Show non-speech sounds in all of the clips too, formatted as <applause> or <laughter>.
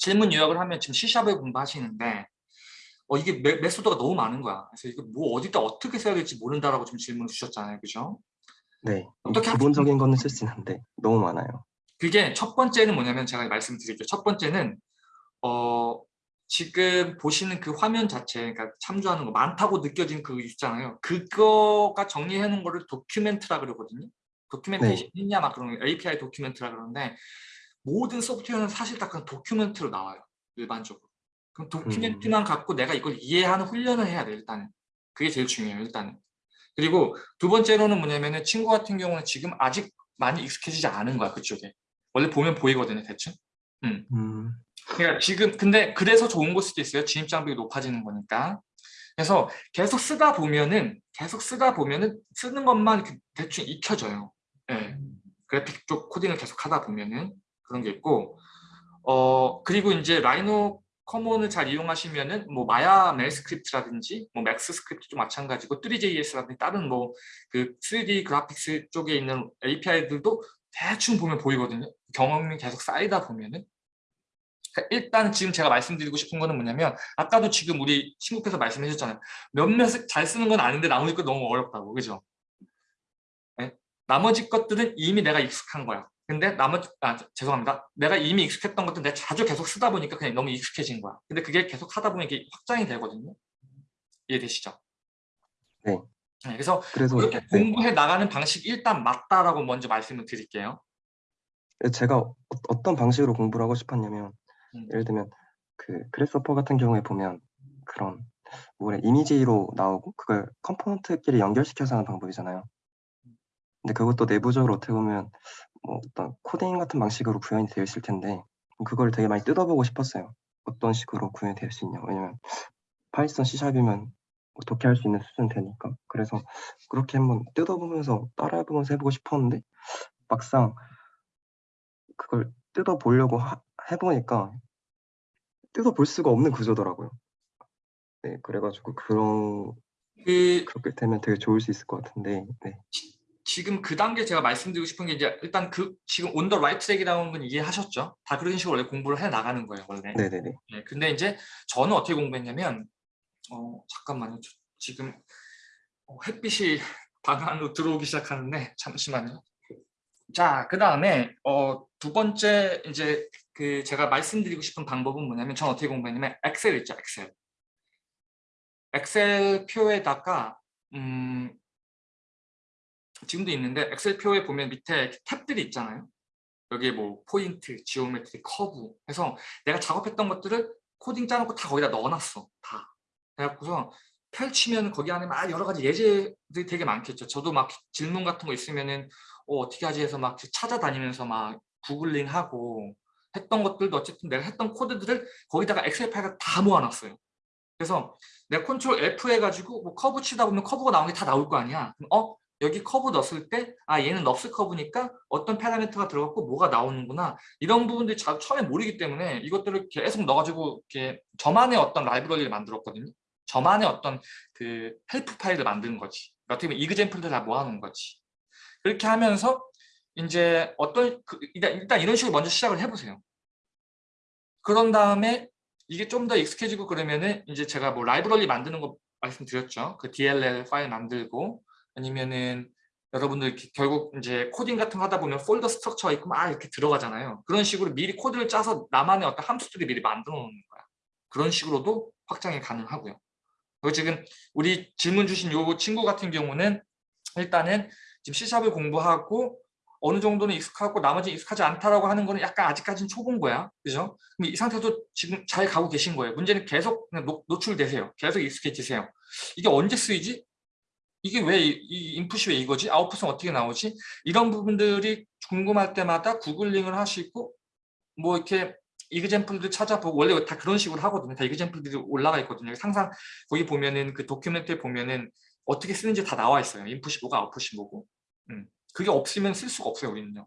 질문 요약을 하면 지금 C샵을 공부하시는데 어, 이게 메, 메소드가 너무 많은 거야. 그래서 이거 뭐 어디다 어떻게 써야 될지 모른다라고 지금 질문을 주셨잖아요. 그죠? 네. 어떻게 기본적인 거는 쓸 수 있는데 너무 많아요. 그게 첫 번째는 뭐냐면 제가 말씀드릴게요. 첫 번째는 어, 지금 보시는 그 화면 자체, 그러니까 참조하는 거 많다고 느껴지는 그 있잖아요. 그거가 정리해 놓은 거를 도큐멘트라 그러거든요. 도큐멘테이션 네. 있냐 막 그런 API 도큐멘트라 그러는데 모든 소프트웨어는 사실 다 그냥 도큐멘트로 나와요. 일반적으로. 그럼 도큐멘트만 갖고 내가 이걸 이해하는 훈련을 해야 돼 일단은. 그게 제일 중요해요 일단은. 그리고 두 번째로는 뭐냐면 은 친구 같은 경우는 지금 아직 많이 익숙해지지 않은 거야 그쪽에. 원래 보면 보이거든요 대충. 음. 음, 그러니까 지금 근데 그래서 좋은 걸 수도 있어요. 진입 장벽이 높아지는 거니까. 그래서 계속 쓰다 보면은 계속 쓰다 보면은 쓰는 것만 이렇게 대충 익혀져요. 예. 그래픽 쪽 코딩을 계속 하다 보면은 그런 게 있고 어 그리고 이제 RhinoCommon을 잘 이용하시면은 뭐 Maya MEL script라든지 뭐 MAXScript도 마찬가지고 3JS라든지 다른 뭐 그 3D 그래픽스 쪽에 있는 API들도 대충 보면 보이거든요. 경험이 계속 쌓이다 보면은 그러니까 일단 지금 제가 말씀드리고 싶은 거는 뭐냐면 아까도 지금 우리 친구께서 말씀해 주셨잖아요. 몇몇 잘 쓰는 건 아닌데 나머지 것 너무 어렵다고. 그죠? 네? 나머지 것들은 이미 내가 익숙한 거야. 근데 나머지 아 죄송합니다. 내가 이미 익숙했던 것들 내가 자주 계속 쓰다 보니까 그냥 너무 익숙해진 거야. 근데 그게 계속 하다 보면 이게 확장이 되거든요. 이해되시죠? 네. 네, 그래서 그래서 그렇게 네. 공부해 나가는 방식이 일단 맞다라고 먼저 말씀을 드릴게요. 제가 어- 어떤 방식으로 공부를 하고 싶었냐면 음. 예를 들면 그 그래스퍼 같은 경우에 보면 그런 뭐래 이미지로 나오고 그걸 component끼리 연결시켜서 하는 방법이잖아요. 근데 그것도 내부적으로 어떻게 보면 뭐 어떤 코딩 같은 방식으로 구현이 되어 있을 텐데 그걸 되게 많이 뜯어보고 싶었어요. 어떤 식으로 구현이 될 수 있냐. 왜냐면 파이썬 C샵이면 어떻게 할 수 있는 수준 되니까. 그래서 그렇게 한번 뜯어보면서 따라해보면서 해보고 싶었는데 막상 그걸 뜯어보려고 하- 해보니까 뜯어볼 수가 없는 구조더라고요. 네, 그래가지고 그런 그 그렇게 되면 되게 좋을 수 있을 것 같은데, 네, 지금 그 단계 제가 말씀드리고 싶은 게 이제 일단 그 지금 on the right track이라는 건 이해하셨죠? 다 그런 식으로 원래 공부를 해 나가는 거예요 원래. 네, 네, 네. 네, 근데 이제 저는 어떻게 공부했냐면 어 잠깐만요 저- 지금 어, 햇빛이 방 안으로 들어오기 시작하는데 잠시만요. 자, 그 다음에 어, 두 번째 이제 그 제가 말씀드리고 싶은 방법은 뭐냐면 저는 어떻게 공부했냐면 엑셀 있죠, 엑셀. 엑셀 표에다가 음, 지금도 있는데 엑셀 표에 보면 밑에 탭들이 있잖아요. 여기에 뭐 포인트, geometry, 커브 해서 내가 작업했던 것들을 코딩 짜놓고 다 거기다 넣어놨어. 다. 그래갖고서 펼치면 거기 안에 막 여러 가지 예제들이 되게 많겠죠. 저도 막 질문 같은 거 있으면은 어, 어떻게 하지 해서 막 찾아다니면서 막 구글링 하고 했던 것들도 어쨌든 내가 했던 코드들을 거기다가 엑셀 파일을 다 모아놨어요. 그래서 내가 control F 해가지고 뭐 커브 치다 보면 커브가 나오는 게 다 나올 거 아니야. 그럼 어? 여기 커브 넣었을 때 아 얘는 NURBS curve니까 어떤 parameter가 들어갔고 뭐가 나오는구나 이런 부분들이 자, 처음에 모르기 때문에 이것들을 계속 넣어가지고 이렇게 저만의 어떤 라이브러리를 만들었거든요. 저만의 어떤 그 help 파일을 만든 거지. 그러니까 어떻게 보면 example들 다 모아놓은 거지. 그렇게 하면서 이제 어떤 그, 일단, 일단 이런 식으로 먼저 시작을 해보세요. 그런 다음에 이게 좀 더 익숙해지고 그러면은 이제 제가 뭐 라이브러리 만드는 거 말씀드렸죠. 그 DLL 파일 만들고 아니면은 여러분들 결국 이제 코딩 같은 거 하다 보면 folder structure가 있고 막 이렇게 들어가잖아요. 그런 식으로 미리 코드를 짜서 나만의 어떤 함수들을 미리 만들어 놓는 거야. 그런 식으로도 확장이 가능하고요. 그리고 지금 우리 질문 주신 요 친구 같은 경우는 일단은 지금 C샵을 공부하고 어느 정도는 익숙하고 나머지 익숙하지 않다라고 하는 거는 약간 아직까지는 초본 거야. 그죠? 이 상태도 지금 잘 가고 계신 거예요. 문제는 계속 노출되세요. 계속 익숙해지세요. 이게 언제 쓰이지? 이게 왜 이 인풋이 왜 이거지? 아웃풋은 어떻게 나오지? 이런 부분들이 궁금할 때마다 구글링을 하시고 뭐 이렇게 example들 찾아보고 원래 다 그런 식으로 하거든요. 다 example들이 올라가 있거든요. 항상 거기 보면은 그 document에 보면은 어떻게 쓰는지 다 나와 있어요. 인풋이 뭐고 아웃풋이 뭐고. 음. 그게 없으면 쓸 수가 없어요. 우리는요.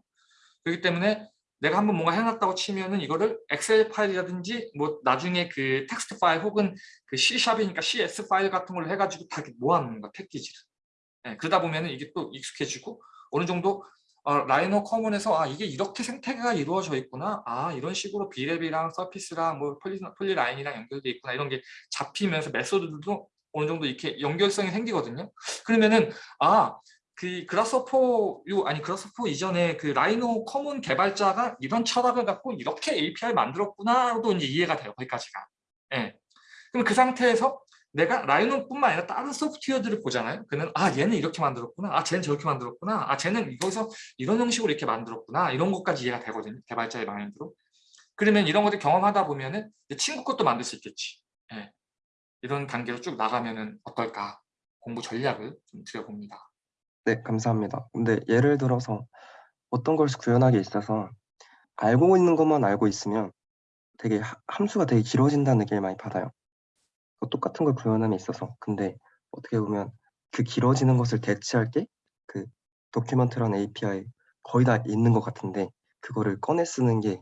그렇기 때문에 내가 한번 뭔가 해놨다고 치면은 이거를 엑셀 파일이라든지 뭐 나중에 그 텍스트 파일 혹은 그 C샵이니까 CS 파일 같은 걸로 해가지고 다 모아놓는 거야 패키지를. 네, 그러다 보면은 이게 또 익숙해지고 어느 정도 아, RhinoCommon에서 아 이게 이렇게 생태계가 이루어져 있구나. 아 이런 식으로 Brep이랑 surface랑 뭐 poly, polyline이랑 연결돼 있구나. 이런 게 잡히면서 method들도 어느 정도 이렇게 연결성이 생기거든요. 그러면은 아 그 Grasshopper 요 아니 Grasshopper 이전에 그 RhinoCommon 개발자가 이런 철학을 갖고 이렇게 API를 만들었구나도 이제 이해가 돼요 거기까지가 예. 그럼 그 상태에서 내가 Rhino뿐만 아니라 다른 소프트웨어들을 보잖아요. 그는 아 얘는 이렇게 만들었구나. 아 쟤는 저렇게 만들었구나. 아 쟤는 이거에서 이런 형식으로 이렇게 만들었구나. 이런 것까지 이해가 되거든요. 개발자의 마인드로. 그러면 이런 것들 경험하다 보면은 친구 것도 만들 수 있겠지. 예. 이런 단계로 쭉 나가면은 어떨까? 공부 전략을 좀 드려봅니다. 네, 감사합니다. 근데 예를 들어서 어떤 걸 구현하기에 있어서 알고 있는 것만 알고 있으면 되게 하- 함수가 되게 길어진다는 느낌을 많이 받아요. 그 똑같은 걸 구현함에 있어서. 근데 어떻게 보면 그 길어지는 것을 대체할 게 그 도큐먼트라는 API 거의 다 있는 것 같은데 그거를 꺼내 쓰는 게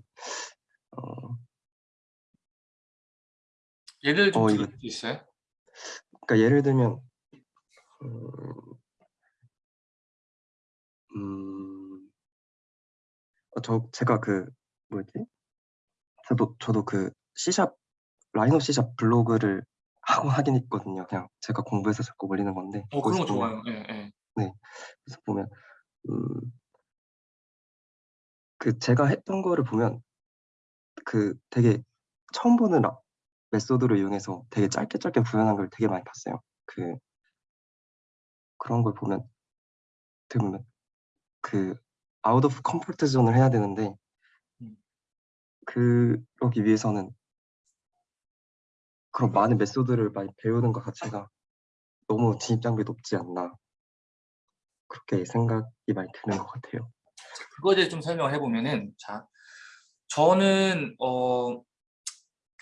어, 예를 좀 어, 들을 이거- 수 있어요? 그러니까 예를 들면 음, 음, 어, 저 제가 그 뭐였지? 저도 저도 그 C샵 라이노 C샵 블로그를 <laughs> 하고 하긴 있거든요. 그냥 제가 공부해서 자꾸 올리는 건데 어 그런 거 보면- 좋아요. 예, 예. 그래서 보면 음, 그 제가 했던 거를 보면 그 되게 처음 보는 라- method를 이용해서 되게 짧게 짧게 구현한 걸 되게 많이 봤어요. 그 그런 걸 보면 어떻게 보면 그 out of comfort zone을 해야 되는데 음. 그러기 위해서는 그런 많은 메소드를 많이 배우는 것 자체가 너무 진입 장벽이 높지 않나 그렇게 생각이 많이 드는 것 같아요. 그거에 대해 좀 설명을 해보면은 자 저는 어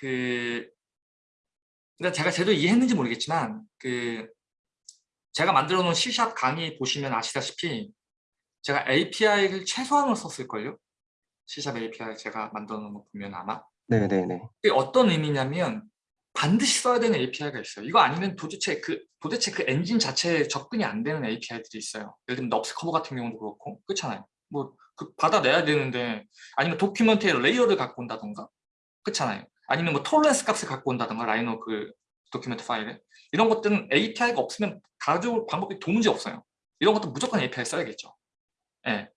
그 그러니까 제가 제대로 이해했는지 모르겠지만 그 제가 만들어 놓은 C샵 강의 보시면 아시다시피 제가 API를 최소한으로 썼을걸요? C샵 API 제가 만들어 놓은 거 보면 아마 네네네. 그게 어떤 의미냐면 반드시 써야 되는 API가 있어요. 이거 아니면 도대체 그 도대체 그 엔진 자체에 접근이 안 되는 API들이 있어요. 예를 들면 NURBS curve 같은 경우도 그렇고 그렇잖아요. 뭐 그 받아내야 되는데 아니면 document에 layer를 갖고 온다던가 그렇잖아요. 아니면 뭐 tolerance 값을 갖고 온다던가 Rhino 그 document 파일에 이런 것들은 API가 없으면 가져올 방법이 도무지 없어요. 이런 것도 무조건 API 써야겠죠. 예.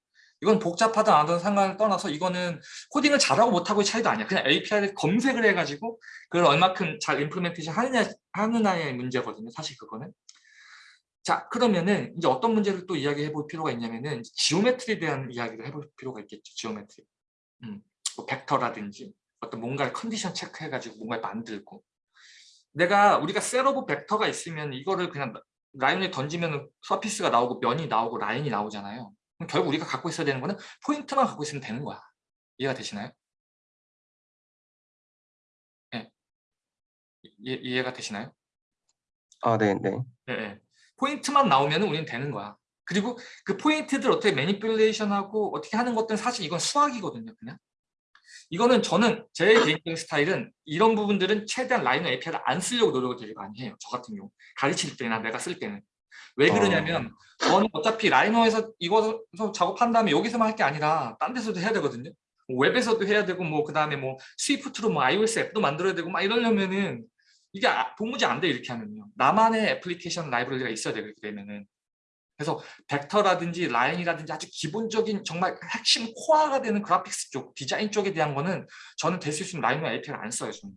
이건 복잡하다 안 하든 상관을 떠나서 이거는 코딩을 잘하고 못하고의 차이도 아니야. 그냥 API를 검색을 해가지고 그걸 얼마큼 잘 implementation 하느냐, 하느냐의 문제거든요. 사실 그거는. 자 그러면은 이제 어떤 문제를 또 이야기해 볼 필요가 있냐면은 geometry에 대한 이야기를 해볼 필요가 있겠죠. geometry. 음, 뭐 벡터라든지 어떤 뭔가를 condition check해가지고 뭔가를 만들고 내가 우리가 set of vector가 있으면 이거를 그냥 라인에 던지면 surface가 나오고 면이 나오고 라인이 나오잖아요. 결국 우리가 갖고 있어야 되는 거는 포인트만 갖고 있으면 되는 거야. 이해가 되시나요? 예. 이, 이해가 되시나요? 아, 네 네. 예, 예. 포인트만 나오면 우리는 되는 거야. 그리고 그 포인트들 어떻게 manipulation하고 어떻게 하는 것들은 사실 이건 수학이거든요. 그냥. 이거는 저는 제 개인적인 스타일은 이런 부분들은 최대한 Rhino API를 안 쓰려고 노력을 되게 많이 해요. 저 같은 경우. 가르칠 때나 내가 쓸 때는. 왜 그러냐면 저는 어차피 Rhino에서 이거 작업한 다음에 여기서만 할 게 아니라 딴 데서도 해야 되거든요. 뭐 웹에서도 해야 되고 뭐 그다음에 뭐 Swift로 뭐 iOS 앱도 만들어야 되고 막 이러려면은 이게 아- 도무지 안 돼 이렇게 하면요. 나만의 애플리케이션 라이브러리가 있어야. 그렇게 되면은. 그래서 벡터라든지 라인이라든지 아주 기본적인 정말 핵심 코어가 되는 graphics 쪽, 디자인 쪽에 대한 거는 저는 될 수 있으면 Rhino API를 안 써요. 저는.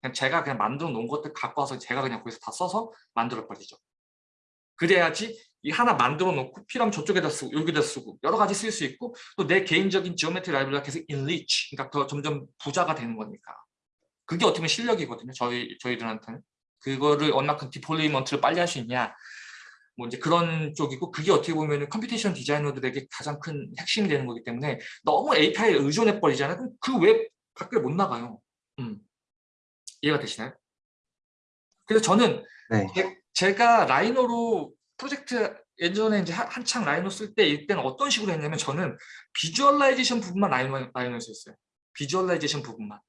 그냥 제가 그냥 만들어 놓은 것들 갖고 와서 제가 그냥 거기서 다 써서 만들어 버리죠. 그래야지 이 하나 만들어 놓고 필요하면 저쪽에다 쓰고 여기다 쓰고 여러 가지 쓸 수 있고 또 내 개인적인 geometry 라이브러리가 계속 enrich, 그러니까 더 점점 부자가 되는 거니까. 그게 어떻게 보면 실력이거든요. 저희 저희들한테는 그거를 얼마큼 deployment를 빨리 할 수 있냐. 뭐 이제 그런 쪽이고 그게 어떻게 보면 computation 디자이너들에게 가장 큰 핵심이 되는 거기 때문에 너무 API에 의존해 버리잖아요. 그럼 그 웹 밖에 못 나가요. 음. 이해가 되시나요? 그래서 저는 네. 제- 제가 Rhino로 프로젝트 예전에 이제 한- 한창 Rhino 쓸 때 이때는 어떤 식으로 했냐면 저는 visualization 부분만 Rhino, Rhino에서 했어요. visualization 부분만.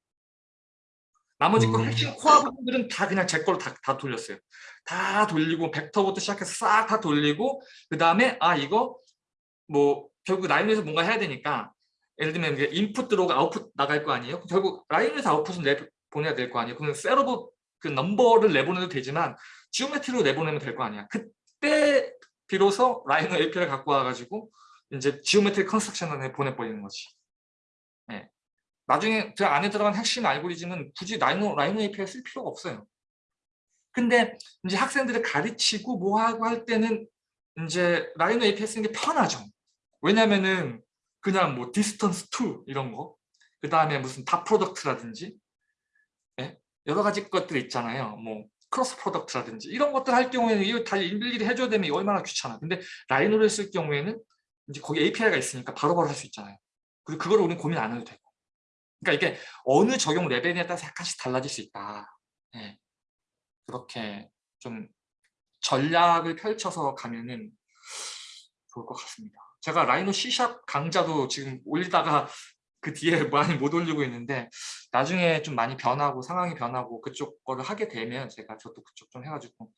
나머지 그 음. 핵심 코어 부분들은 다 그냥 제 걸로 다, 다 돌렸어요. 다 돌리고 벡터부터 시작해서 싹 다 돌리고 그 다음에 아 이거 뭐 결국 Rhino에서 뭔가 해야 되니까 예를 들면 인풋 들어오고 아웃풋 나갈 거 아니에요? 결국 Rhino에서 아웃풋을 내 보내야 될 거 아니에요? 그럼 set of 그 number를 내보내도 되지만 geometry로 내보내면 될 거 아니야. 그때 비로소 Rhino API를 갖고 와가지고 이제 geometry construction을 보내버리는 거지. 네. 나중에 그 안에 들어간 핵심 알고리즘은 굳이 Rhino, Rhino API 쓸 필요가 없어요. 근데 이제 학생들을 가르치고 뭐 하고 할 때는 이제 Rhino API 쓰는 게 편하죠. 왜냐면은 그냥 뭐 distance to 이런 거, 그 다음에 무슨 dot product라든지 네? 여러 가지 것들 있잖아요. 뭐 cross product라든지 이런 것들 할 경우에는 이거 다 일일이 해줘야 되면 얼마나 귀찮아. 근데 Rhino를 쓸 경우에는 이제 거기 API가 있으니까 바로바로 할 수 있잖아요. 그리고 그걸 우리는 고민 안 해도 되고. 그러니까 이게 어느 적용 레벨에 따라서 약간씩 달라질 수 있다. 네. 그렇게 좀 전략을 펼쳐서 가면은 좋을 것 같습니다. 제가 라이노 C샵 강좌도 지금 올리다가 그 뒤에 <laughs> 많이 못 올리고 있는데 나중에 좀 많이 변하고 상황이 변하고 그쪽 거를 하게 되면 제가 저도 그쪽 좀 해가지고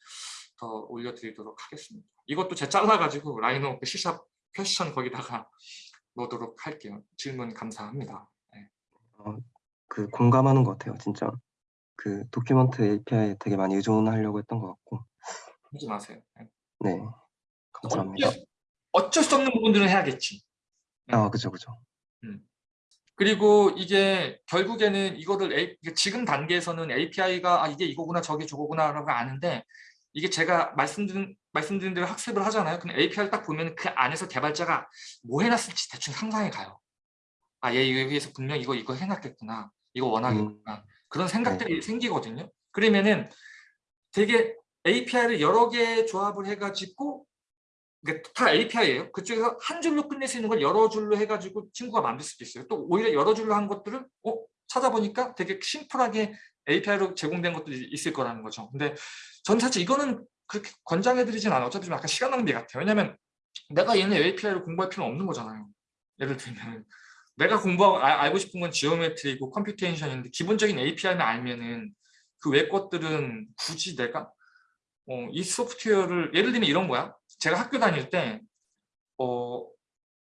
더 올려드리도록 하겠습니다. 이것도 제가 잘라가지고 라이노 그 C샵 퀘스천 거기다가 넣도록 할게요. 질문 감사합니다. 네. 어, 그 공감하는 것 같아요. 진짜 그 도큐먼트 API에 되게 많이 의존하려고 했던 것 같고. 하지 마세요. 네. 네, 감사합니다. 어쩔, 어쩔 수 없는 부분들은 해야겠지. 아, 그죠, 그죠. 그리고 이게 결국에는 이거를 A, 지금 단계에서는 API가 아, 이게 이거구나 저게 저거구나 라고 아는데 이게 제가 말씀드린, 말씀드린 대로 학습을 하잖아요. 근데 API를 딱 보면 그 안에서 개발자가 뭐 해놨을지 대충 상상이 가요. 아, 얘 여기에서 분명 이거 이거 해놨겠구나. 이거 원하겠구나. 그런 생각들이 생기거든요. 그러면은 되게 API를 여러 개 조합을 해가지고 그러니까 다 API예요. 그쪽에서 한 줄로 끝낼 수 있는 걸 여러 줄로 해가지고 친구가 만들 수도 있어요. 또 오히려 여러 줄로 한 것들을 어? 찾아보니까 되게 심플하게 API로 제공된 것들이 있을 거라는 거죠. 근데 전 사실 이거는 그렇게 권장해드리진 않아요. 어차피 좀 약간 시간 낭비 같아요. 왜냐면 내가 얘네 API를 공부할 필요는 없는 거잖아요. 예를 들면 내가 공부하고 아, 알고 싶은 건 geometry고 computation인데 기본적인 API만 알면은 그 외 것들은 굳이 내가 어, 이 소프트웨어를 예를 들면 이런 거야. 제가 학교 다닐 때 어,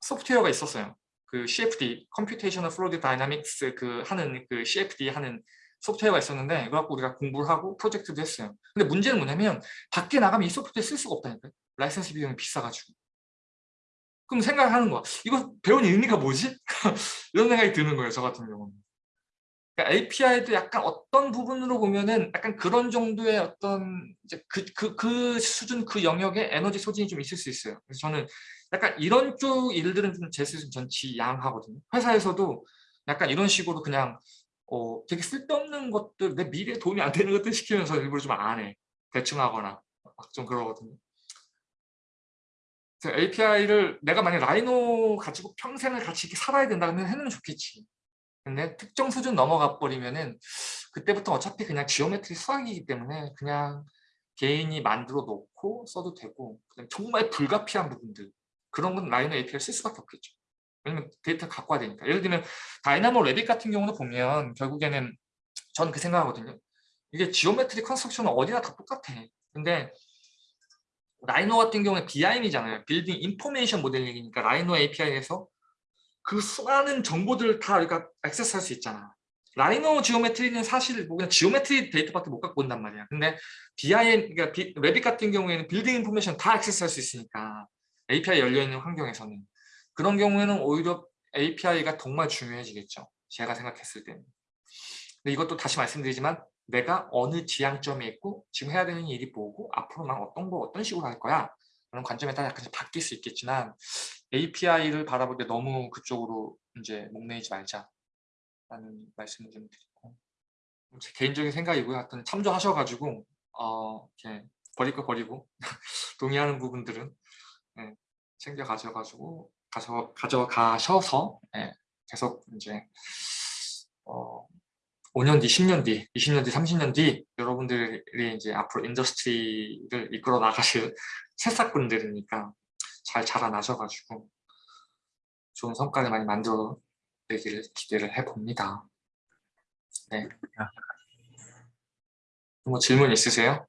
소프트웨어가 있었어요. 그 CFD, Computational Fluid Dynamics 그 하는 그 CFD 하는 소프트웨어가 있었는데 그거 갖고 우리가 공부를 하고 프로젝트도 했어요. 근데 문제는 뭐냐면 밖에 나가면 이 소프트웨어 쓸 수가 없다니까요. 라이센스 비용이 비싸가지고. 그럼 생각하는 거야. 이거 배운 의미가 뭐지? <laughs> 이런 생각이 드는 거예요. 저 같은 경우는. 그러니까 API도 약간 어떤 부분으로 보면은 약간 그런 정도의 어떤 이제 그, 그, 그 수준, 그 영역에 에너지 소진이 좀 있을 수 있어요. 그래서 저는 약간 이런 쪽 일들은 좀 제스는 전 지양하거든요. 회사에서도 약간 이런 식으로 그냥 어, 되게 쓸데없는 것들, 내 미래에 도움이 안 되는 것들 시키면서 일부러 좀 안 해. 대충 하거나 막 좀 그러거든요. API를 내가 만약 Rhino 가지고 평생을 같이 이렇게 살아야 된다 면 해놓으면 좋겠지. 근데 특정 수준 넘어가 버리면은 그때부터 어차피 그냥 geometry 수학이기 때문에 그냥 개인이 만들어 놓고 써도 되고 정말 불가피한 부분들 그런 건 Rhino API를 쓸 수밖에 없겠죠. 왜냐면 데이터 갖고 와야 되니까. 예를 들면 Dynamo Revit 같은 경우도 보면 결국에는 저는 그 생각하거든요. 이게 geometry construction은 어디나 다 똑같아. 근데 Rhino 같은 경우는 BIM이잖아요. building information modeling이니까 Rhino API에서 그 수많은 정보들을 다 우리가 액세스할 수 있잖아. Rhino geometry는 사실 뭐 그냥 geometry 데이터밖에 못 갖고 온단 말이야. 근데 BIM, 그러니까 비, Revit 같은 경우에는 building information 다 액세스할 수 있으니까 API 열려있는 환경에서는 그런 경우에는 오히려 API가 정말 중요해지겠죠. 제가 생각했을 때는. 근데 이것도 다시 말씀드리지만 내가 어느 지향점에 있고 지금 해야 되는 일이 뭐고 앞으로 난 어떤 거 어떤 식으로 할 거야 그런 관점에 따라 약간씩 바뀔 수 있겠지만 API를 바라볼 때 너무 그쪽으로 이제 목매이지 말자 라는 말씀을 좀 드리고. 제 개인적인 생각이고요. 하여튼 참조하셔가지고 어, 이렇게 버릴 거 버리고 <laughs> 동의하는 부분들은 네, 챙겨 가져가지고 가져, 가져가셔서 네, 계속 이제 어, 5년 뒤, 10년 뒤, 20년 뒤, 30년 뒤 여러분들이 이제 앞으로 industry를 이끌어 나가실 새싹분들이니까 잘 자라나셔가지고 좋은 성과를 많이 만들어 내기를 기대를 해봅니다. 네. 뭐 질문 있으세요?